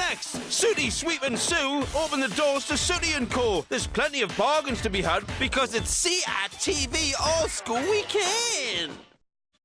next? Sooty, Sweep and Sue open the doors to Sooty & Co. There's plenty of bargains to be had because it's CITV All School Weekend.